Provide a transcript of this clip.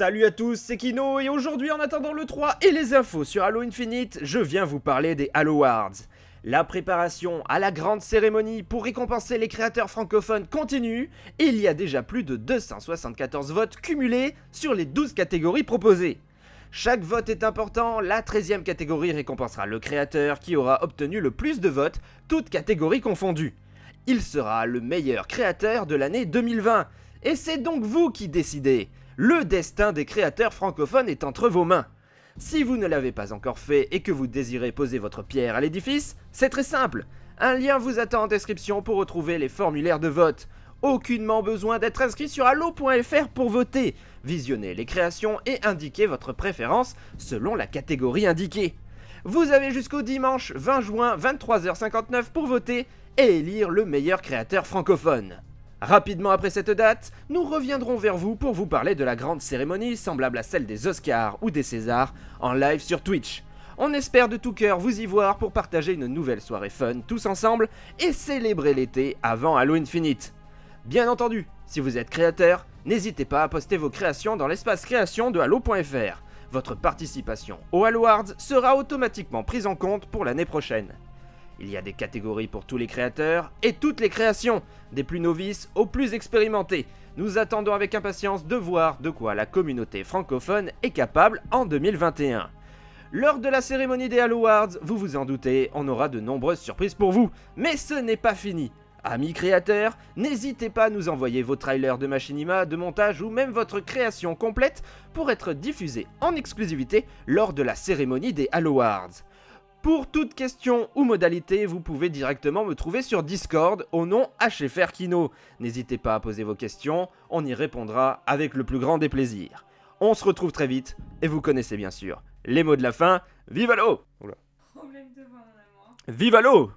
Salut à tous, c'est Kino et aujourd'hui en attendant le 3 et les infos sur Halo Infinite, je viens vous parler des Halo Awards. La préparation à la grande cérémonie pour récompenser les créateurs francophones continue et il y a déjà plus de 274 votes cumulés sur les 12 catégories proposées. Chaque vote est important, la 13e catégorie récompensera le créateur qui aura obtenu le plus de votes, toutes catégories confondues. Il sera le meilleur créateur de l'année 2020, et c'est donc vous qui décidez. Le destin des créateurs francophones est entre vos mains. Si vous ne l'avez pas encore fait et que vous désirez poser votre pierre à l'édifice, c'est très simple. Un lien vous attend en description pour retrouver les formulaires de vote. Aucunement besoin d'être inscrit sur allo.fr pour voter. Visionnez les créations et indiquez votre préférence selon la catégorie indiquée. Vous avez jusqu'au dimanche 20 juin 23h59 pour voter et élire le meilleur créateur francophone. Rapidement après cette date, nous reviendrons vers vous pour vous parler de la grande cérémonie semblable à celle des Oscars ou des Césars en live sur Twitch. On espère de tout cœur vous y voir pour partager une nouvelle soirée fun tous ensemble et célébrer l'été avant Halo Infinite. Bien entendu, si vous êtes créateur, n'hésitez pas à poster vos créations dans l'espace création de Halo.fr. Votre participation au Halo Awards sera automatiquement prise en compte pour l'année prochaine. Il y a des catégories pour tous les créateurs et toutes les créations, des plus novices aux plus expérimentés. Nous attendons avec impatience de voir de quoi la communauté francophone est capable en 2021. Lors de la cérémonie des Halo Awards, vous vous en doutez, on aura de nombreuses surprises pour vous. Mais ce n'est pas fini. Amis créateurs, n'hésitez pas à nous envoyer vos trailers de machinima, de montage ou même votre création complète pour être diffusée en exclusivité lors de la cérémonie des Halo Awards. Pour toute question ou modalité, vous pouvez directement me trouver sur Discord au nom HFR Kino. N'hésitez pas à poser vos questions, on y répondra avec le plus grand des plaisirs. On se retrouve très vite, et vous connaissez bien sûr les mots de la fin. Vive l'eau amour. Vive l'eau